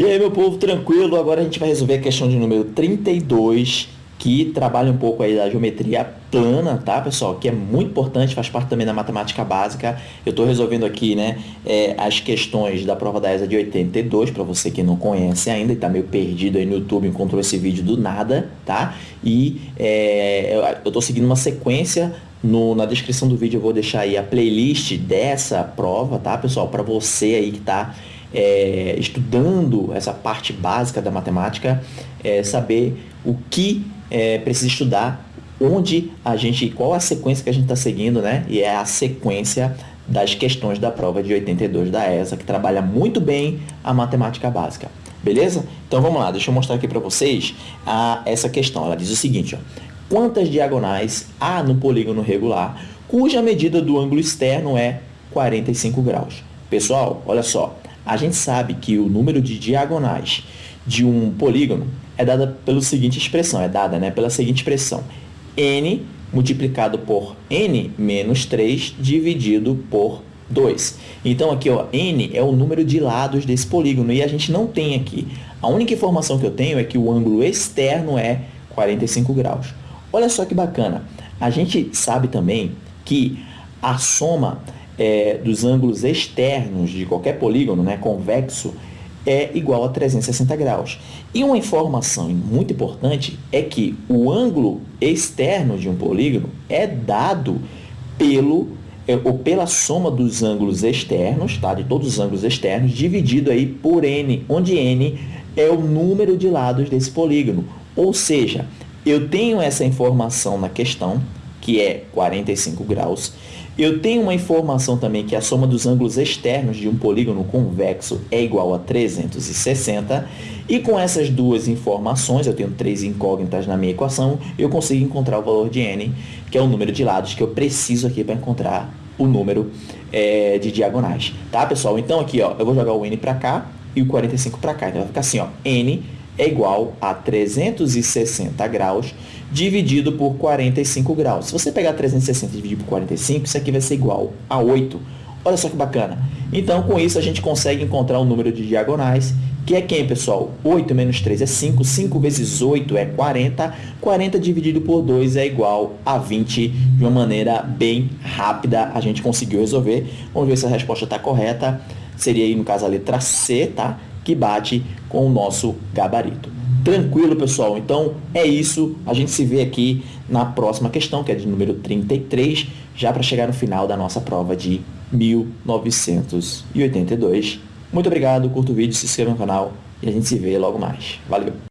E aí, meu povo, tranquilo? Agora a gente vai resolver a questão de número 32, que trabalha um pouco aí da geometria plana, tá, pessoal? Que é muito importante, faz parte também da matemática básica. Eu estou resolvendo aqui, né, é, as questões da prova da ESA de 82, para você que não conhece ainda e está meio perdido aí no YouTube, encontrou esse vídeo do nada, tá? E é, eu estou seguindo uma sequência no, na descrição do vídeo eu vou deixar aí a playlist dessa prova, tá, pessoal? Para você aí que está é, estudando essa parte básica da matemática, é, saber o que é, precisa estudar, onde a gente, qual a sequência que a gente está seguindo, né? E é a sequência das questões da prova de 82 da ESA, que trabalha muito bem a matemática básica. Beleza? Então vamos lá, deixa eu mostrar aqui para vocês a, essa questão. Ela diz o seguinte, ó, quantas diagonais há no polígono regular cuja medida do ângulo externo é 45 graus? Pessoal, olha só, a gente sabe que o número de diagonais de um polígono é dada pela seguinte expressão, é dada né, pela seguinte expressão, n multiplicado por n menos 3 dividido por 2. Então, aqui, ó, n é o número de lados desse polígono e a gente não tem aqui. A única informação que eu tenho é que o ângulo externo é 45 graus. Olha só que bacana. A gente sabe também que a soma é, dos ângulos externos de qualquer polígono né, convexo é igual a 360 graus. E uma informação muito importante é que o ângulo externo de um polígono é dado pelo é, ou pela soma dos ângulos externos, tá? de todos os ângulos externos, dividido aí por n, onde n é o número de lados desse polígono. Ou seja, eu tenho essa informação na questão, que é 45 graus. Eu tenho uma informação também que a soma dos ângulos externos de um polígono convexo é igual a 360. E com essas duas informações, eu tenho três incógnitas na minha equação, eu consigo encontrar o valor de n, que é o número de lados que eu preciso aqui para encontrar o número é, de diagonais. Tá, pessoal? Então, aqui, ó, eu vou jogar o n para cá e o 45 para cá. Então, vai ficar assim, ó, n é igual a 360 graus dividido por 45 graus. Se você pegar 360 e dividir por 45, isso aqui vai ser igual a 8. Olha só que bacana. Então, com isso, a gente consegue encontrar o número de diagonais, que é quem, pessoal? 8 menos 3 é 5, 5 vezes 8 é 40, 40 dividido por 2 é igual a 20, de uma maneira bem rápida, a gente conseguiu resolver. Vamos ver se a resposta está correta. Seria aí, no caso, a letra C, tá? Que bate com o nosso gabarito. Tranquilo, pessoal? Então, é isso. A gente se vê aqui na próxima questão, que é de número 33, já para chegar no final da nossa prova de 1982. Muito obrigado, curta o vídeo, se inscreva no canal e a gente se vê logo mais. Valeu!